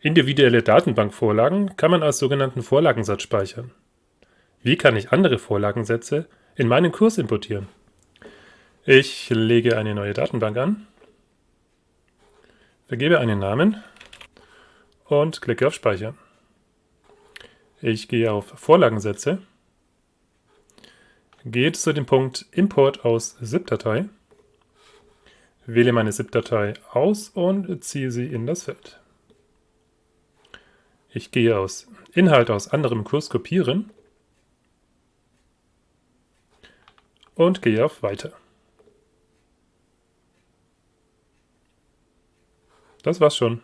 Individuelle Datenbankvorlagen kann man als sogenannten Vorlagensatz speichern. Wie kann ich andere Vorlagensätze in meinen Kurs importieren? Ich lege eine neue Datenbank an, vergebe einen Namen und klicke auf Speichern. Ich gehe auf Vorlagensätze, gehe zu dem Punkt Import aus ZIP-Datei, wähle meine ZIP-Datei aus und ziehe sie in das Feld. Ich gehe aus Inhalt aus anderem Kurs kopieren und gehe auf Weiter. Das war's schon.